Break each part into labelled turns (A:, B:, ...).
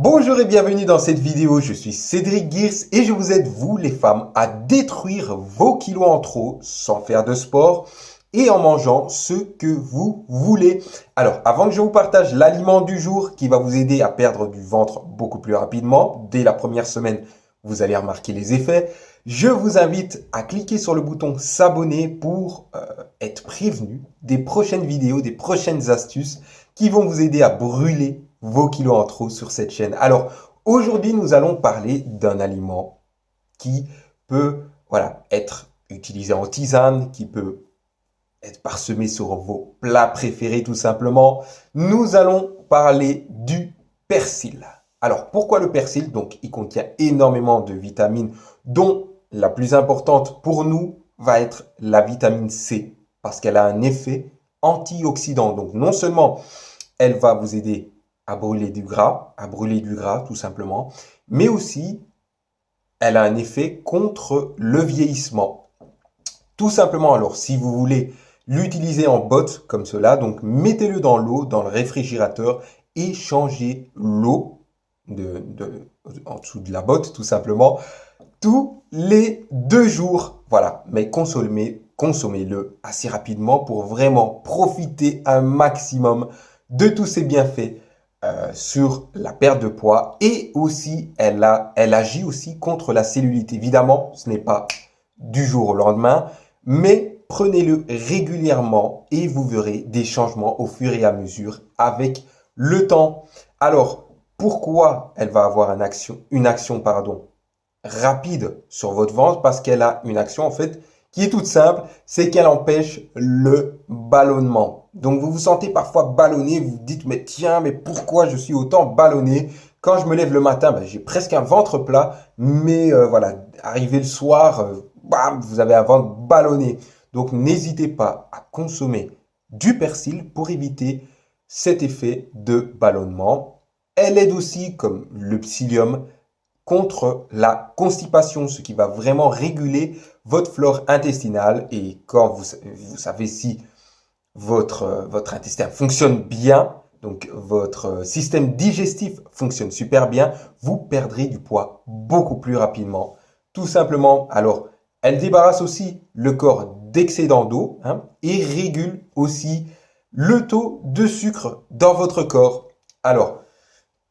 A: Bonjour et bienvenue dans cette vidéo, je suis Cédric Gears et je vous aide, vous les femmes, à détruire vos kilos en trop sans faire de sport et en mangeant ce que vous voulez. Alors, avant que je vous partage l'aliment du jour qui va vous aider à perdre du ventre beaucoup plus rapidement, dès la première semaine, vous allez remarquer les effets, je vous invite à cliquer sur le bouton s'abonner pour euh, être prévenu des prochaines vidéos, des prochaines astuces qui vont vous aider à brûler vos kilos en trop sur cette chaîne. Alors, aujourd'hui, nous allons parler d'un aliment qui peut voilà, être utilisé en tisane, qui peut être parsemé sur vos plats préférés tout simplement. Nous allons parler du persil. Alors, pourquoi le persil? Donc, il contient énormément de vitamines, dont la plus importante pour nous va être la vitamine C, parce qu'elle a un effet antioxydant. Donc, non seulement elle va vous aider à brûler du gras, à brûler du gras tout simplement, mais aussi elle a un effet contre le vieillissement. Tout simplement alors, si vous voulez l'utiliser en botte comme cela, donc mettez-le dans l'eau, dans le réfrigérateur et changez l'eau en dessous de la botte tout simplement tous les deux jours. Voilà, mais consommez, consommez-le assez rapidement pour vraiment profiter un maximum de tous ces bienfaits euh, sur la perte de poids et aussi elle, a, elle agit aussi contre la cellulite. Évidemment, ce n'est pas du jour au lendemain, mais prenez-le régulièrement et vous verrez des changements au fur et à mesure avec le temps. Alors, pourquoi elle va avoir une action, une action pardon, rapide sur votre ventre? Parce qu'elle a une action en fait qui est toute simple, c'est qu'elle empêche le ballonnement. Donc vous vous sentez parfois ballonné, vous vous dites mais tiens mais pourquoi je suis autant ballonné? Quand je me lève le matin, ben, j'ai presque un ventre plat, mais euh, voilà, arrivé le soir, euh, vous avez un ventre ballonné. Donc n'hésitez pas à consommer du persil pour éviter cet effet de ballonnement. Elle aide aussi, comme le psyllium, contre la constipation, ce qui va vraiment réguler votre flore intestinale. Et quand vous, savez si votre, votre intestin fonctionne bien, donc votre système digestif fonctionne super bien, vous perdrez du poids beaucoup plus rapidement. Tout simplement, alors, elle débarrasse aussi le corps d'excédent d'eau hein, et régule aussi le taux de sucre dans votre corps. Alors,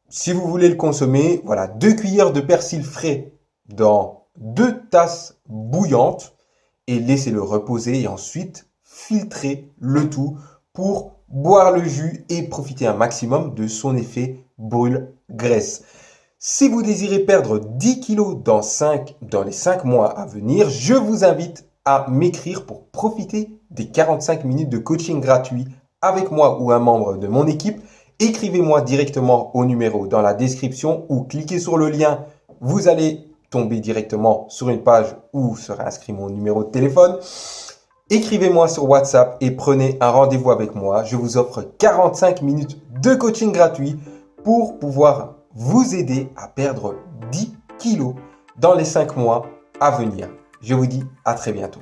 A: si vous voulez le consommer, voilà, deux cuillères de persil frais dans deux tasses bouillantes et laissez-le reposer et ensuite filtrez le tout pour boire le jus et profiter un maximum de son effet brûle-graisse. Si vous désirez perdre 10 kg dans, dans les 5 mois à venir, je vous invite à m'écrire pour profiter des 45 minutes de coaching gratuit avec moi ou un membre de mon équipe écrivez-moi directement au numéro dans la description ou cliquez sur le lien. Vous allez tomber directement sur une page où sera inscrit mon numéro de téléphone. Écrivez-moi sur WhatsApp et prenez un rendez-vous avec moi. Je vous offre 45 minutes de coaching gratuit pour pouvoir vous aider à perdre 10 kilos dans les 5 mois à venir. Je vous dis à très bientôt.